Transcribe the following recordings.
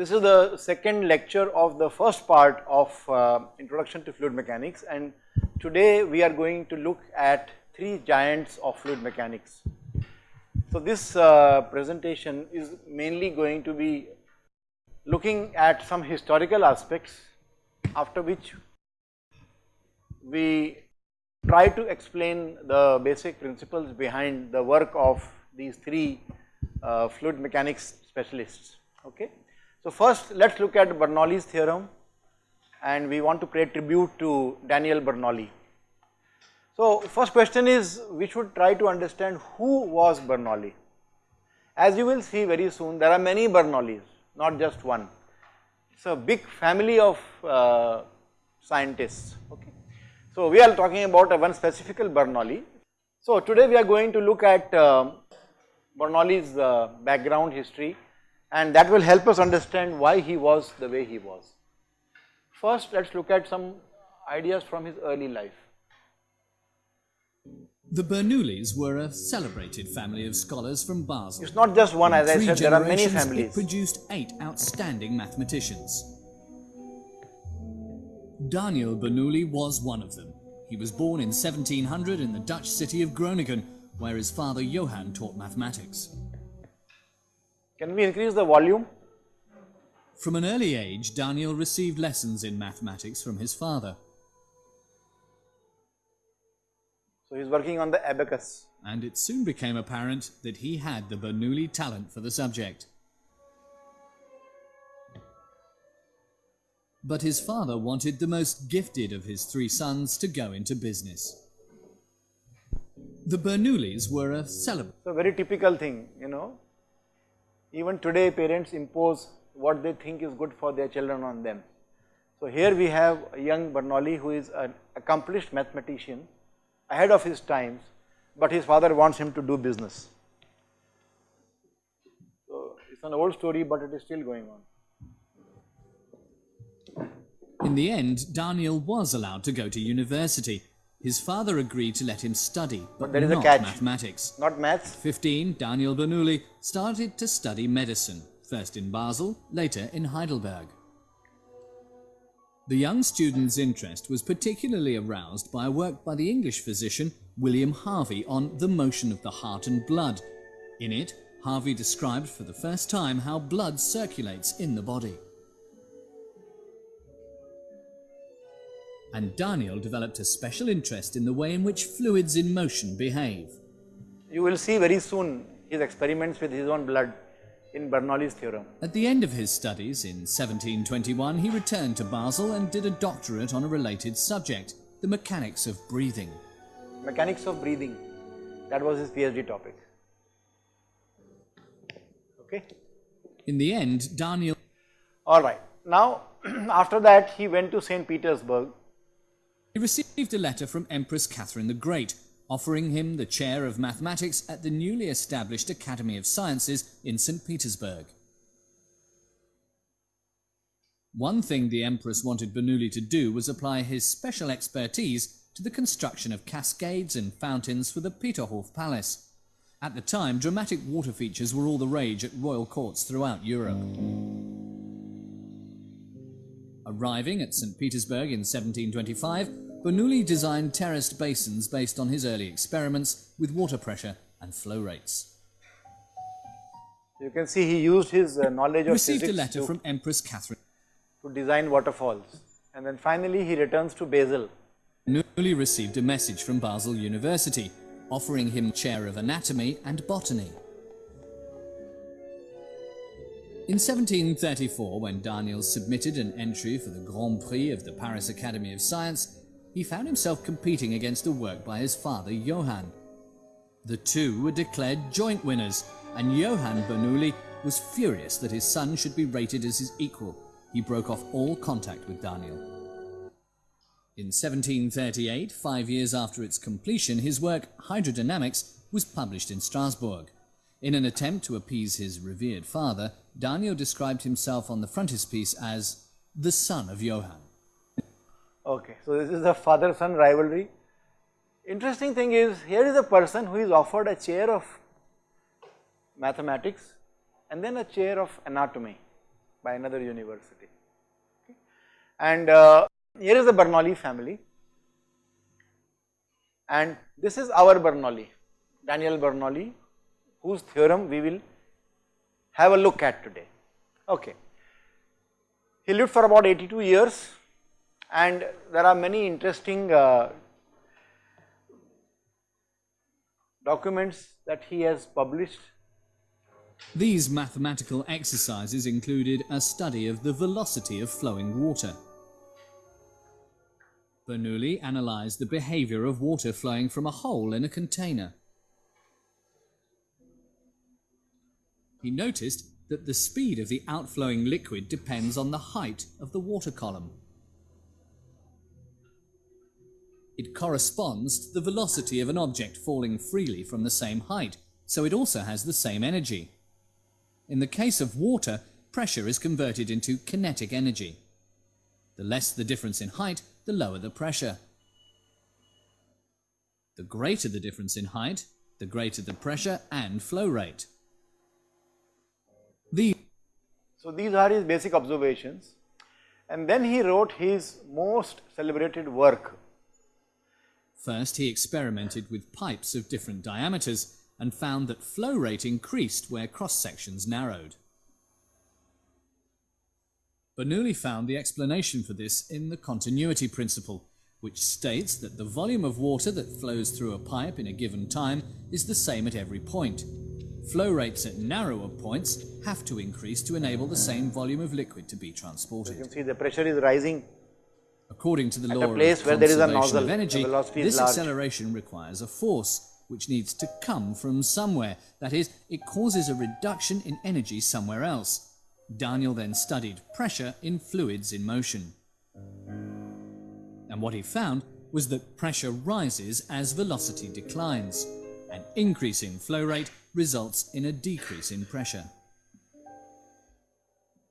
This is the second lecture of the first part of uh, introduction to fluid mechanics and today we are going to look at three giants of fluid mechanics. So this uh, presentation is mainly going to be looking at some historical aspects after which we try to explain the basic principles behind the work of these three uh, fluid mechanics specialists okay. So first let us look at Bernoulli's theorem and we want to pay tribute to Daniel Bernoulli. So first question is we should try to understand who was Bernoulli. As you will see very soon there are many Bernoullis not just one. It is a big family of uh, scientists okay. So we are talking about one specific Bernoulli. So today we are going to look at uh, Bernoulli's uh, background history and that will help us understand why he was the way he was. First let us look at some ideas from his early life. The Bernoullis were a celebrated family of scholars from Basel. It's not just one In as I said there are many families. It produced eight outstanding mathematicians. Daniel Bernoulli was one of them. He was born in 1700 in the Dutch city of Groningen, where his father Johann taught mathematics. Can we increase the volume? From an early age, Daniel received lessons in mathematics from his father. So he's working on the abacus. and it soon became apparent that he had the Bernoulli talent for the subject. But his father wanted the most gifted of his three sons to go into business. The Bernoullis were a celebrity. So very typical thing you know even today parents impose what they think is good for their children on them. So here we have a young Bernoulli who is an accomplished mathematician ahead of his times but his father wants him to do business. So it's an old story but it is still going on. In the end, Daniel was allowed to go to university. His father agreed to let him study, but, there is a not catch. mathematics. Not maths, 15, Daniel Bernoulli started to study medicine, first in Basel, later in Heidelberg. The young student's interest was particularly aroused by a work by the English physician William Harvey on the motion of the heart and blood. In it, Harvey described for the first time how blood circulates in the body. And Daniel developed a special interest in the way in which fluids in motion behave. you will see very soon his experiments with his own blood in Bernoulli's theorem. At the end of his studies in 1721, he returned to Basel and did a doctorate on a related subject, the mechanics of breathing. Mechanics of breathing that was his PhD topic. Okay. In the end, Daniel Alright, now after that he went to St. Petersburg received a letter from Empress Catherine the Great, offering him the chair of mathematics at the newly established Academy of Sciences in St. Petersburg. One thing the Empress wanted Bernoulli to do was apply his special expertise to the construction of cascades and fountains for the Peterhof Palace. At the time, dramatic water features were all the rage at royal courts throughout Europe. Arriving at St. Petersburg in 1725, Bernoulli designed terraced basins based on his early experiments with water pressure and flow rates. you can see he used his uh, knowledge of Received a letter to, from Empress Catherine. to design waterfalls and then finally he returns to Basel. Bernoulli received a message from Basel University, offering him chair of anatomy and botany. In 1734, when Daniel submitted an entry for the Grand Prix of the Paris Academy of Science, he found himself competing against a work by his father Johann. The two were declared joint winners, and Johann Bernoulli was furious that his son should be rated as his equal. He broke off all contact with Daniel. In 1738, five years after its completion, his work Hydrodynamics was published in Strasbourg. In an attempt to appease his revered father, Daniel described himself on the frontispiece as the son of Johann. Okay, so this is the father-son rivalry. Interesting thing is here is a person who is offered a chair of mathematics and then a chair of anatomy. by another university. Okay. And uh, here is the Bernoulli family and this is our Bernoulli, Daniel Bernoulli whose theorem we will have a look at today. Okay. He lived for about 82 years and there are many interesting uh, documents that he has published. These mathematical exercises included a study of the velocity of flowing water. Bernoulli analysed the behaviour of water flowing from a hole in a container. He noticed that the speed of the outflowing liquid depends on the height of the water column. It corresponds to the velocity of an object falling freely from the same height, so it also has the same energy. In the case of water, pressure is converted into kinetic energy. The less the difference in height, the lower the pressure. The greater the difference in height, the greater the pressure and flow rate. The so these are his basic observations and then he wrote his most celebrated work. First he experimented with pipes of different diameters and found that flow rate increased where cross sections narrowed. Bernoulli found the explanation for this in the continuity principle, which states that the volume of water that flows through a pipe in a given time is the same at every point. Flow rates at narrower points have to increase to enable the same volume of liquid to be transported. You can see the pressure is rising According to the law of place where there is a conservation nozzle, of energy, velocity is this large. acceleration requires a force which needs to come from somewhere. That is, it causes a reduction in energy somewhere else. Daniel then studied pressure in fluids in motion. And what he found was that pressure rises as velocity declines. An increase in flow rate results in a decrease in pressure.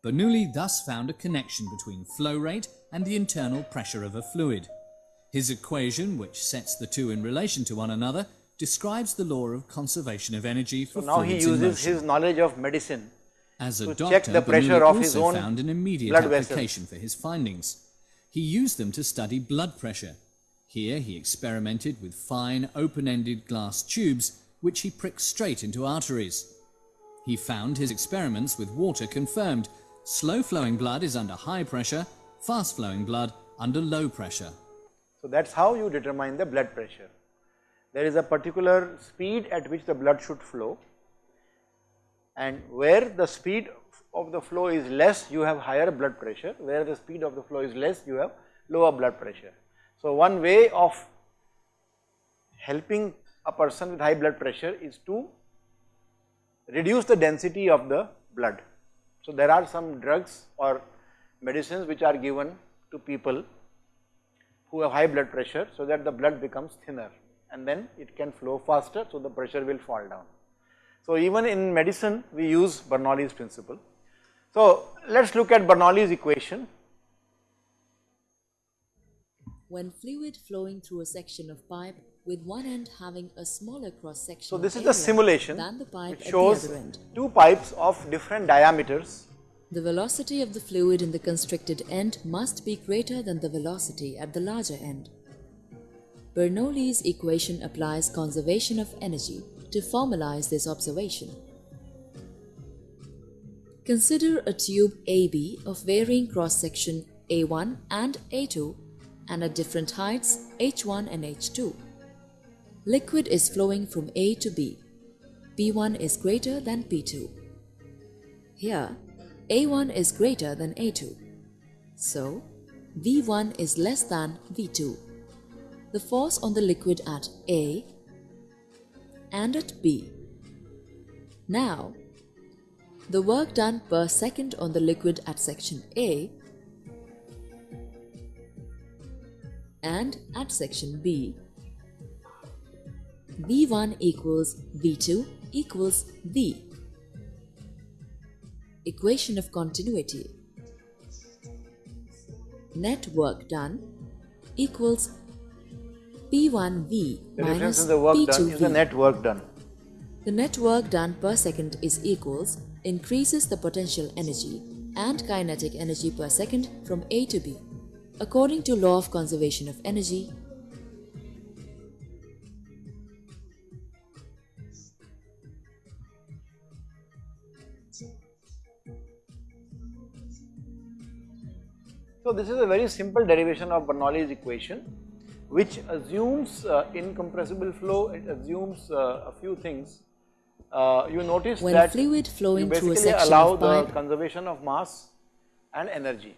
Bernoulli thus found a connection between flow rate and the internal pressure of a fluid. His equation, which sets the two in relation to one another, describes the law of conservation of energy for So now he fluids in uses his knowledge of medicine As a to doctor, check the pressure Bernoulli of his own found an immediate blood vessels. application for his findings. He used them to study blood pressure. Here he experimented with fine open-ended glass tubes which he pricked straight into arteries. He found his experiments with water confirmed. Slow-flowing blood is under high pressure, fast-flowing blood under low pressure. So that's how you determine the blood pressure. There is a particular speed at which the blood should flow and where the speed of the flow is less you have higher blood pressure, where the speed of the flow is less you have lower blood pressure. So one way of helping a person with high blood pressure is to reduce the density of the blood. So there are some drugs or medicines which are given to people who have high blood pressure so that the blood becomes thinner and then it can flow faster so the pressure will fall down. So even in medicine we use Bernoulli's principle. So let us look at Bernoulli's equation. when fluid flowing through a section of pipe with one end having a smaller cross section So this is the simulation than the pipe which shows two pipes of different diameters The velocity of the fluid in the constricted end must be greater than the velocity at the larger end. Bernoulli's equation applies conservation of energy to formalize this observation. Consider a tube AB of varying cross-section A1 and A2 and at different heights H1 and H2. Liquid is flowing from A to B. P1 is greater than P2. Here, A1 is greater than A2. So, V1 is less than V2. The force on the liquid at A and at B. Now, the work done per second on the liquid at section A and at section B. V1 equals V2 equals V. Equation of continuity. Net work done equals P1V the difference minus in the work done P2V. is the net work done. The net work done per second is equals increases the potential energy and kinetic energy per second from A to B. According to law of conservation of energy, So this is a very simple derivation of Bernoulli's equation which assumes uh, incompressible flow, it assumes uh, a few things. Uh, you notice when that fluid flowing you through a basically section allow the conservation of mass and energy.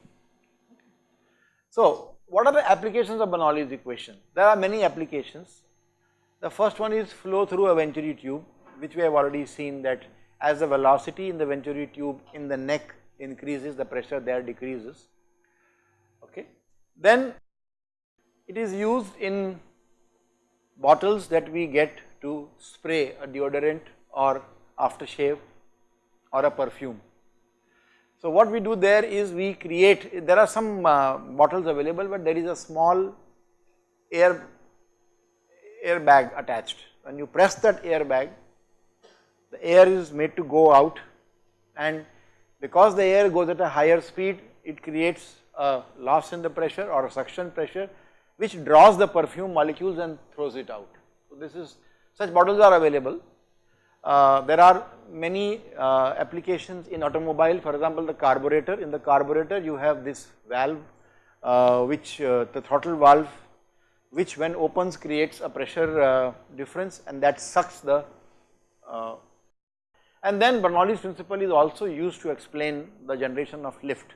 So what are the applications of Bernoulli's equation? There are many applications. The first one is flow through a venturi tube which we have already seen that as the velocity in the venturi tube in the neck increases the pressure there decreases okay. Then it is used in bottles that we get to spray a deodorant or aftershave or a perfume. So what we do there is we create, there are some uh, bottles available but there is a small air, air bag attached. When you press that air bag, the air is made to go out and because the air goes at a higher speed, it creates a loss in the pressure or a suction pressure which draws the perfume molecules and throws it out. So this is, such bottles are available. Uh, there are many uh, applications in automobile, for example, the carburetor. In the carburetor, you have this valve, uh, which uh, the throttle valve, which when opens creates a pressure uh, difference and that sucks the uh, and then Bernoulli's principle is also used to explain the generation of lift.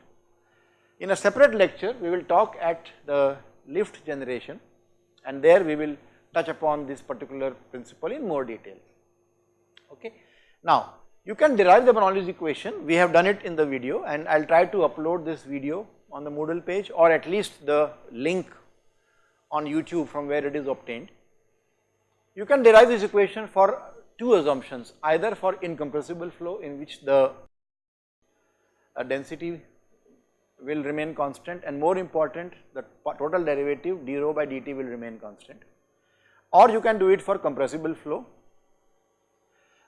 In a separate lecture, we will talk at the lift generation and there we will touch upon this particular principle in more detail. Okay. Now, you can derive the Bernoulli's equation, we have done it in the video and I will try to upload this video on the Moodle page or at least the link on YouTube from where it is obtained. You can derive this equation for two assumptions either for incompressible flow in which the uh, density will remain constant and more important the total derivative d rho by dt will remain constant. Or you can do it for compressible flow.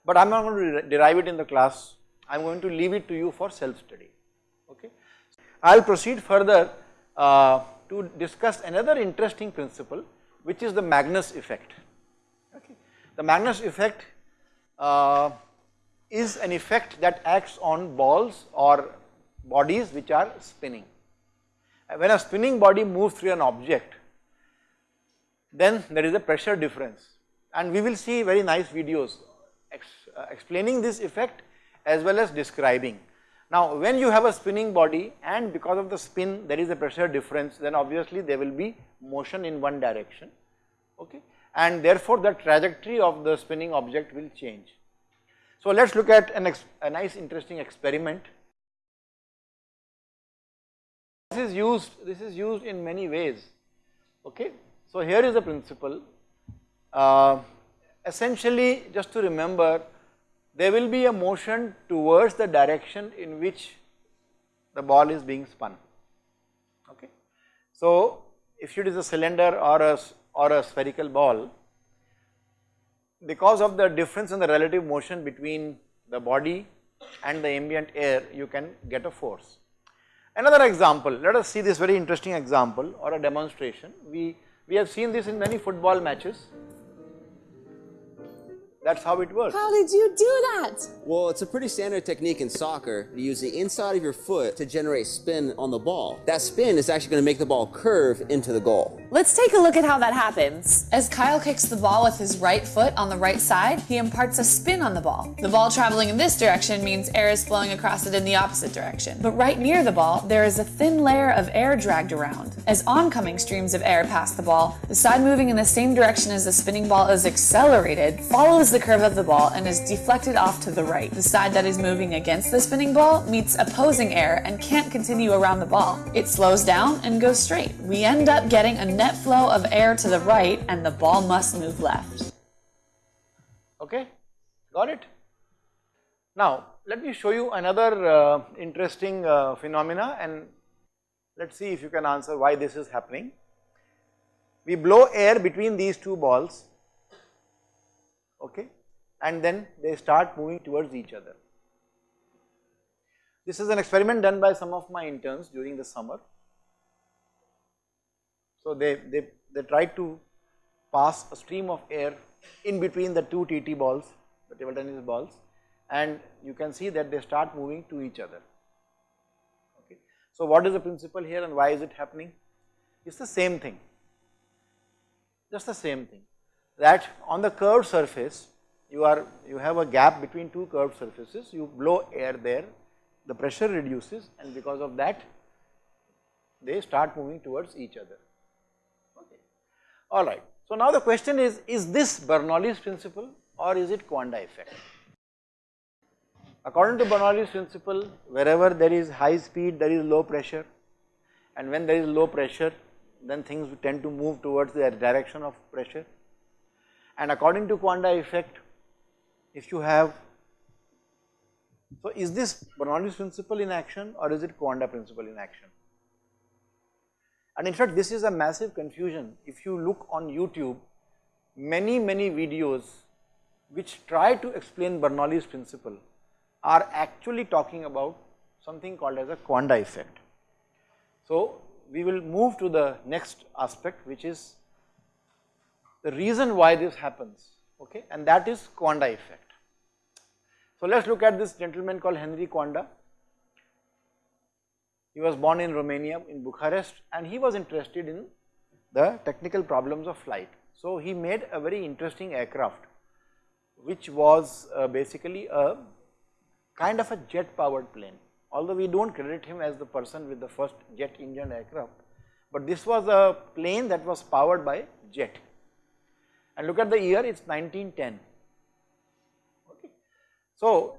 But I am not going to derive it in the class. I am going to leave it to you for self study okay. I will proceed further uh, to discuss another interesting principle which is the Magnus effect. Okay. The Magnus effect uh, is an effect that acts on balls or bodies which are spinning. When a spinning body moves through an object, then there is a pressure difference and we will see very nice videos ex, uh, explaining this effect as well as describing. Now when you have a spinning body and because of the spin there is a pressure difference then obviously there will be motion in one direction okay and therefore the trajectory of the spinning object will change. So let us look at an a nice interesting experiment. This is used, this is used in many ways, okay. So here is the principle, uh, essentially just to remember there will be a motion towards the direction in which the ball is being spun, okay. So if it is a cylinder or a, or a spherical ball, because of the difference in the relative motion between the body and the ambient air you can get a force. Another example, let us see this very interesting example or a demonstration. We, we have seen this in many football matches that's how it works. How did you do that? Well, it's a pretty standard technique in soccer to use the inside of your foot to generate spin on the ball. That spin is actually going to make the ball curve into the goal. Let's take a look at how that happens. As Kyle kicks the ball with his right foot on the right side, he imparts a spin on the ball. The ball traveling in this direction means air is flowing across it in the opposite direction. But right near the ball, there is a thin layer of air dragged around. As oncoming streams of air pass the ball, the side moving in the same direction as the spinning ball is accelerated, follows the the curve of the ball and is deflected off to the right. The side that is moving against the spinning ball meets opposing air and can't continue around the ball. It slows down and goes straight. We end up getting a net flow of air to the right and the ball must move left. Okay, got it? Now, let me show you another uh, interesting uh, phenomena and let us see if you can answer why this is happening. We blow air between these two balls okay and then they start moving towards each other. This is an experiment done by some of my interns during the summer. So they, they, they tried to pass a stream of air in between the two TT balls, the table tennis balls and you can see that they start moving to each other. Okay. So what is the principle here and why is it happening? It is the same thing, just the same thing that on the curved surface you are you have a gap between two curved surfaces, you blow air there, the pressure reduces and because of that they start moving towards each other. Okay. Alright. So now the question is, is this Bernoulli's principle or is it Coanda effect? According to Bernoulli's principle, wherever there is high speed, there is low pressure and when there is low pressure, then things tend to move towards the direction of pressure. And according to Coanda effect, if you have, so is this Bernoulli's principle in action or is it Coanda principle in action? And in fact, this is a massive confusion. If you look on YouTube, many, many videos which try to explain Bernoulli's principle are actually talking about something called as a Coanda effect. So, we will move to the next aspect which is the reason why this happens okay and that is Coanda effect. So, let us look at this gentleman called Henry Coanda he was born in Romania in Bucharest and he was interested in the technical problems of flight. So, he made a very interesting aircraft which was uh, basically a kind of a jet powered plane although we do not credit him as the person with the first jet engine aircraft, but this was a plane that was powered by jet and look at the year it is 1910. Okay. So,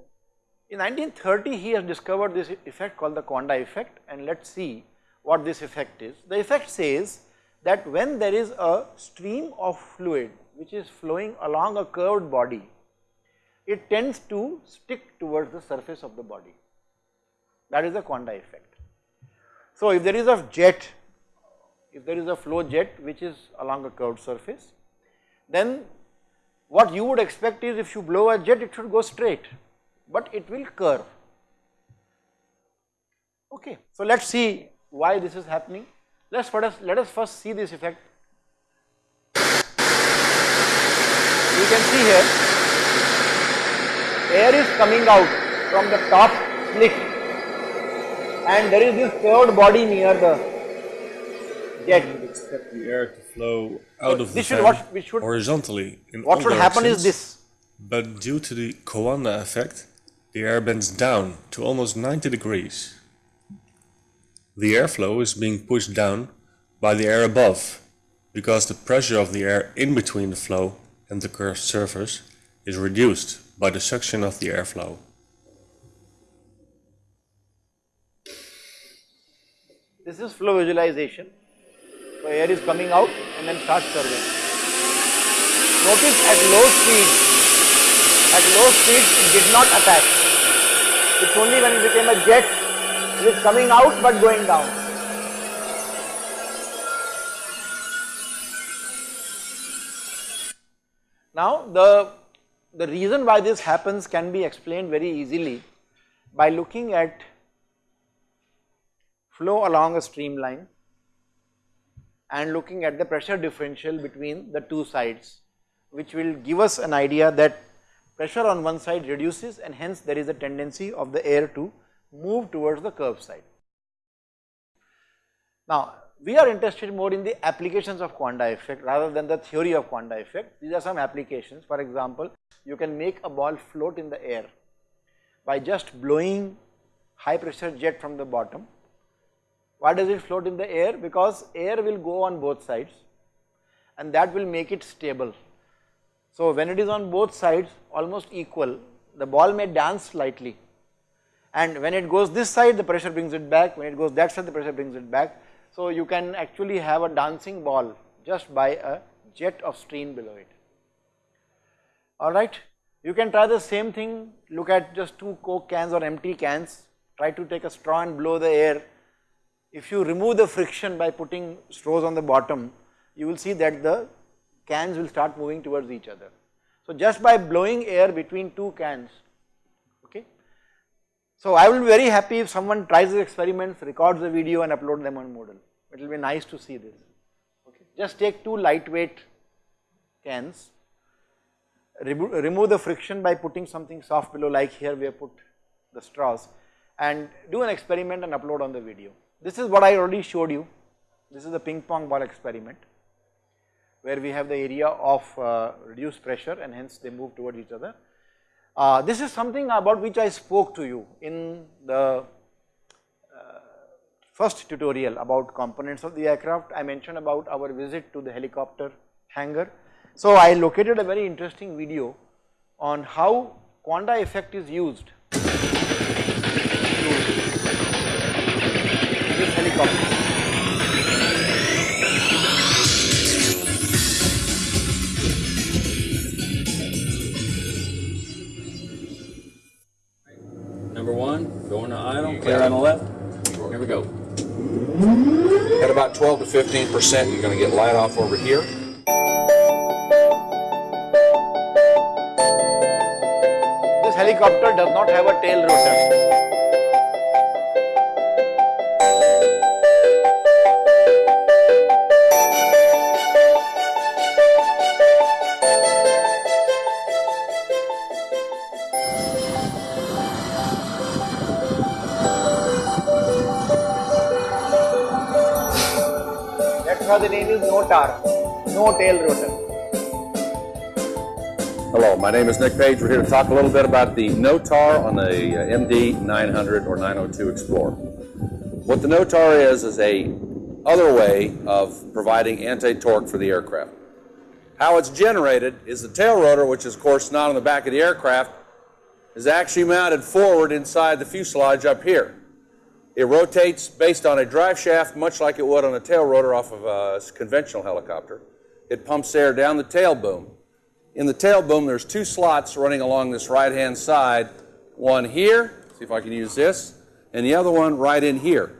in 1930 he has discovered this effect called the Coanda effect and let us see what this effect is. The effect says that when there is a stream of fluid which is flowing along a curved body, it tends to stick towards the surface of the body that is the Coanda effect. So, if there is a jet, if there is a flow jet which is along a curved surface, then what you would expect is if you blow a jet it should go straight but it will curve. Okay. So, let us see why this is happening. Let us first, let us first see this effect. You can see here air is coming out from the top slit and there is this curved body near the You would expect the air to flow out of the this should- fan what we should- horizontally in What should happen is this, But due to the Coanda effect, the air bends down to almost 90 degrees. The airflow is being pushed down by the air above, because the pressure of the air in between the flow and the curved surface is reduced by the suction of the airflow. this is flow visualization. So air is coming out and then starts curving. Notice at low speed, at low speed it did not attack. It's only when it became a jet, it is coming out but going down. Now the, the reason why this happens can be explained very easily by looking at flow along a streamline and looking at the pressure differential between the two sides which will give us an idea that pressure on one side reduces and hence there is a tendency of the air to move towards the curved side. Now we are interested more in the applications of Coanda effect rather than the theory of Coanda effect. These are some applications for example you can make a ball float in the air by just blowing high pressure jet from the bottom why does it float in the air? Because air will go on both sides and that will make it stable. So when it is on both sides almost equal, the ball may dance slightly and when it goes this side the pressure brings it back, when it goes that side the pressure brings it back. So you can actually have a dancing ball just by a jet of stream below it. Alright, you can try the same thing, look at just two coke cans or empty cans, try to take a straw and blow the air if you remove the friction by putting straws on the bottom, you will see that the cans will start moving towards each other. So just by blowing air between two cans, okay, So, I will be very happy if someone tries the experiments, records the video and upload them on Moodle. It will be nice to see this. Okay. Just take two lightweight cans, remo remove the friction by putting something soft below like here we have put the straws and do an experiment and upload on the video. This is what I already showed you. This is the ping pong ball experiment where we have the area of uh, reduced pressure and hence they move toward each other. Uh, this is something about which I spoke to you in the uh, first tutorial about components of the aircraft. I mentioned about our visit to the helicopter hangar. So, I located a very interesting video on how Coanda effect is used 15 percent, you're going to get light off over here. This helicopter does not have a tail rotor. The name is NOTAR, no tail rotor. Hello, my name is Nick Page. We're here to talk a little bit about the NOTAR on the uh, MD 900 or 902 Explorer. What the NOTAR is is a other way of providing anti-torque for the aircraft. How it's generated is the tail rotor, which is of course not on the back of the aircraft, is actually mounted forward inside the fuselage up here. It rotates based on a drive shaft, much like it would on a tail rotor off of a conventional helicopter. It pumps air down the tail boom. In the tail boom, there's two slots running along this right-hand side. One here, see if I can use this, and the other one right in here.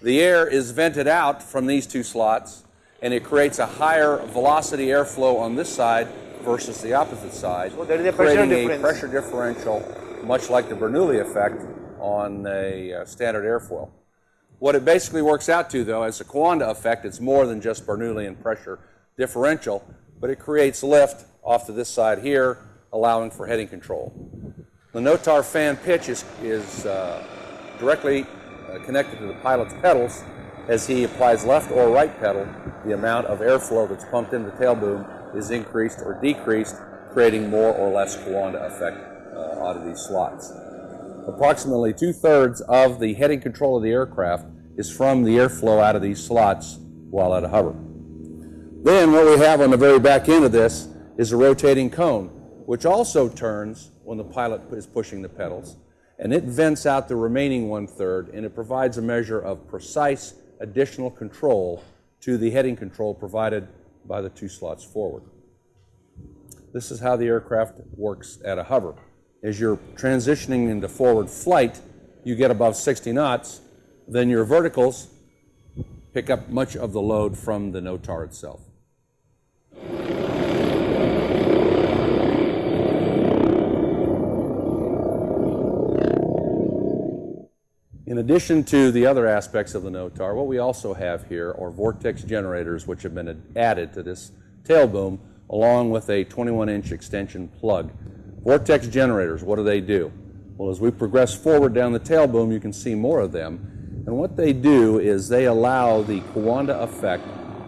The air is vented out from these two slots, and it creates a higher velocity airflow on this side versus the opposite side, So there is a pressure creating difference. a pressure differential, much like the Bernoulli effect on a uh, standard airfoil. What it basically works out to, though, is a Coanda effect. It's more than just Bernoullian pressure differential, but it creates lift off to this side here, allowing for heading control. The Notar fan pitch is, is uh, directly uh, connected to the pilot's pedals. As he applies left or right pedal, the amount of airflow that's pumped into the tail boom is increased or decreased, creating more or less Coanda effect uh, out of these slots. Approximately two-thirds of the heading control of the aircraft is from the airflow out of these slots while at a hover. Then what we have on the very back end of this is a rotating cone, which also turns when the pilot is pushing the pedals, and it vents out the remaining one-third, and it provides a measure of precise additional control to the heading control provided by the two slots forward. This is how the aircraft works at a hover. As you're transitioning into forward flight, you get above 60 knots, then your verticals pick up much of the load from the NOTAR itself. In addition to the other aspects of the NOTAR, what we also have here are vortex generators which have been added to this tail boom along with a 21-inch extension plug. Vortex generators, what do they do? Well, as we progress forward down the tail boom, you can see more of them. And what they do is they allow the Coanda effect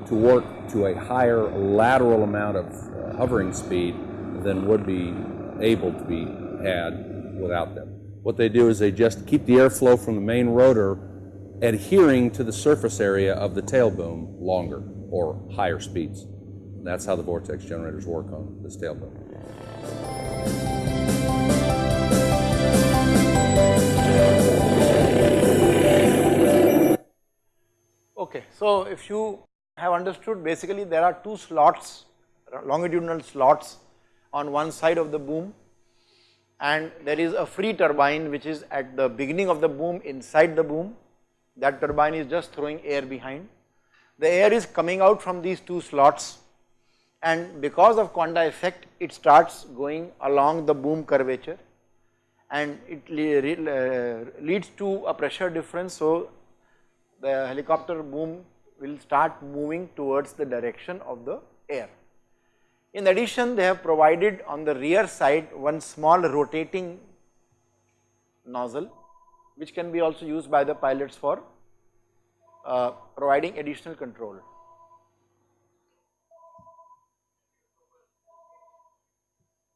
to work to a higher lateral amount of uh, hovering speed than would be able to be had without them. What they do is they just keep the airflow from the main rotor adhering to the surface area of the tail boom longer or higher speeds. That's how the vortex generators work on this tail boom. Okay, so if you have understood basically there are two slots, longitudinal slots on one side of the boom and there is a free turbine which is at the beginning of the boom inside the boom. That turbine is just throwing air behind. The air is coming out from these two slots and because of Coanda effect it starts going along the boom curvature and it leads to a pressure difference. So, the helicopter boom will start moving towards the direction of the air. In addition, they have provided on the rear side one small rotating nozzle which can be also used by the pilots for uh, providing additional control.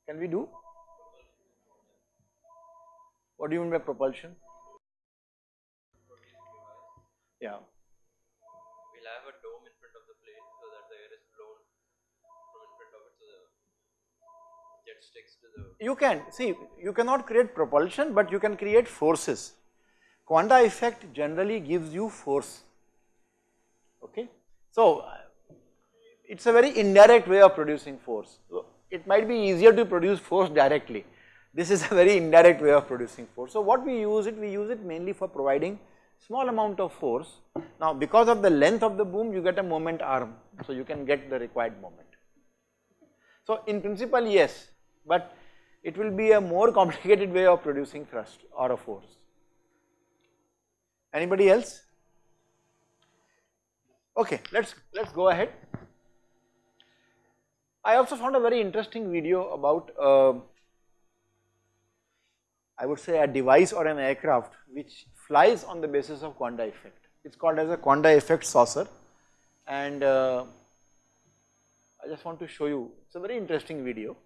Can we do? What do you mean by propulsion? Yeah. We'll have a dome in front of the plane so that the air is blown from in front of it so the jet sticks to the. You can, see, you cannot create propulsion, but you can create forces. Coanda effect generally gives you force, okay. So, it is a very indirect way of producing force. So, it might be easier to produce force directly. This is a very indirect way of producing force. So, what we use it, we use it mainly for providing small amount of force. Now, because of the length of the boom, you get a moment arm, so you can get the required moment. So, in principle, yes, but it will be a more complicated way of producing thrust or a force. Anybody else? Okay, let's let's go ahead. I also found a very interesting video about uh, I would say a device or an aircraft which flies on the basis of Coanda effect. It is called as a Coanda effect saucer and uh, I just want to show you, it is a very interesting video.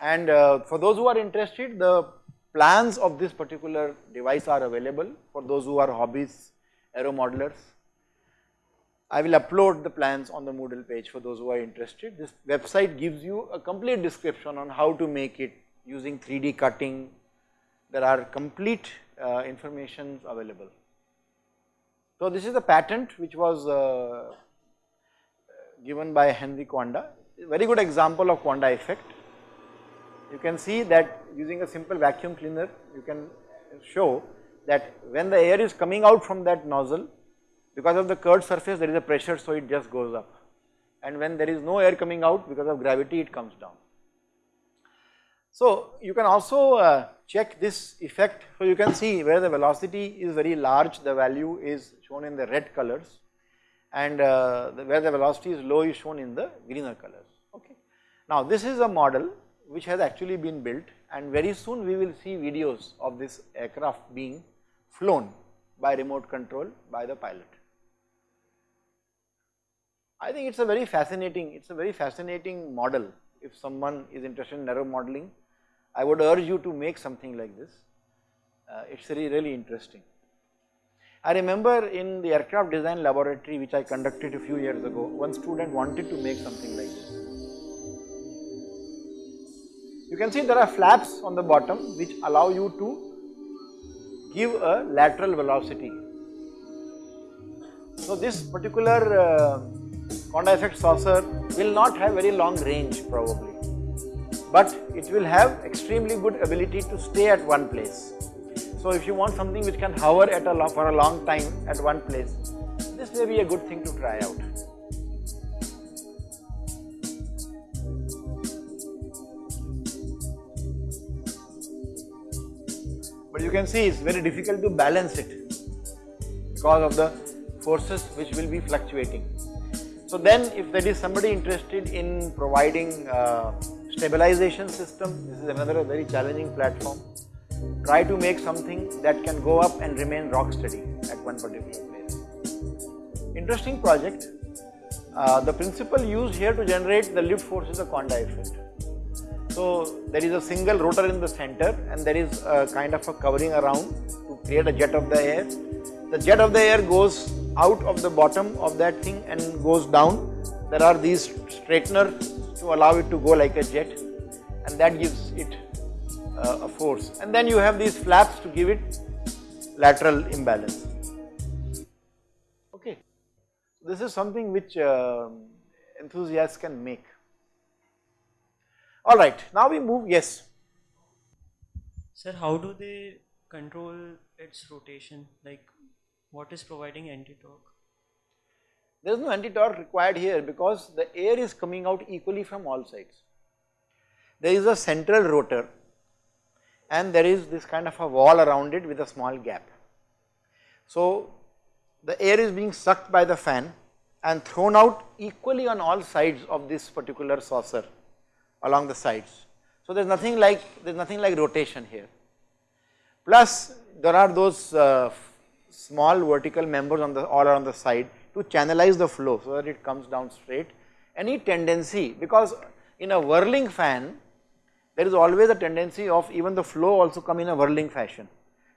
And uh, for those who are interested, the plans of this particular device are available for those who are hobbies, aero modelers. I will upload the plans on the Moodle page for those who are interested. This website gives you a complete description on how to make it using 3D cutting. There are complete uh, information available. So this is a patent which was uh, given by Henry Coanda, very good example of Coanda effect. You can see that using a simple vacuum cleaner, you can show that when the air is coming out from that nozzle, because of the curved surface there is a pressure so it just goes up and when there is no air coming out because of gravity it comes down. So you can also uh, check this effect, so you can see where the velocity is very large the value is shown in the red colors and uh, where the velocity is low is shown in the greener colors okay. Now this is a model which has actually been built and very soon we will see videos of this aircraft being flown by remote control by the pilot. I think it is a very fascinating, it is a very fascinating model if someone is interested in aero modeling. I would urge you to make something like this, uh, it is really, really interesting. I remember in the aircraft design laboratory which I conducted a few years ago, one student wanted to make something like this. You can see there are flaps on the bottom which allow you to give a lateral velocity. So this particular uh, Coanda effect saucer will not have very long range probably, but it will have extremely good ability to stay at one place. So if you want something which can hover at a long, for a long time at one place, this may be a good thing to try out. But you can see it's very difficult to balance it because of the forces which will be fluctuating. So then if there is somebody interested in providing uh, stabilization system, this is another very challenging platform. Try to make something that can go up and remain rock steady at one particular place. Interesting project. Uh, the principle used here to generate the lift force is the Coanda effect. So there is a single rotor in the center and there is a kind of a covering around to create a jet of the air. The jet of the air goes out of the bottom of that thing and goes down. There are these straighteners to allow it to go like a jet and that gives it uh, a force. And then you have these flaps to give it lateral imbalance. Okay. This is something which uh, enthusiasts can make. Alright, now we move, yes. Sir, how do they control its rotation? Like what is providing anti-torque? There is no anti-torque required here because the air is coming out equally from all sides. there is a central rotor and there is this kind of a wall around it with a small gap. So, the air is being sucked by the fan and thrown out equally on all sides of this particular saucer along the sides. So, there is nothing like there is nothing like rotation here. Plus there are those uh, small vertical members on the all around the side to channelize the flow so that it comes down straight. Any tendency because in a whirling fan there is always a tendency of even the flow also come in a whirling fashion.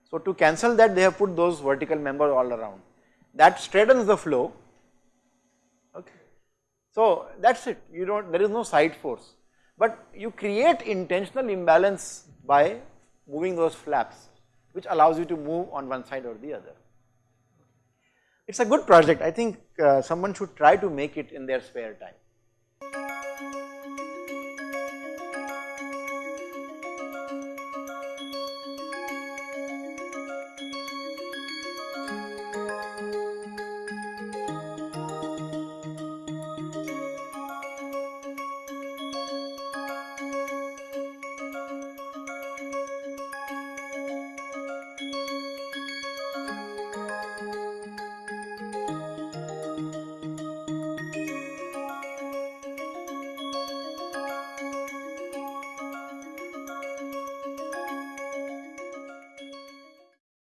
So to cancel that they have put those vertical members all around that straightens the flow okay. So that is it you do not there is no side force but you create intentional imbalance by moving those flaps which allows you to move on one side or the other. It's a good project. I think uh, someone should try to make it in their spare time.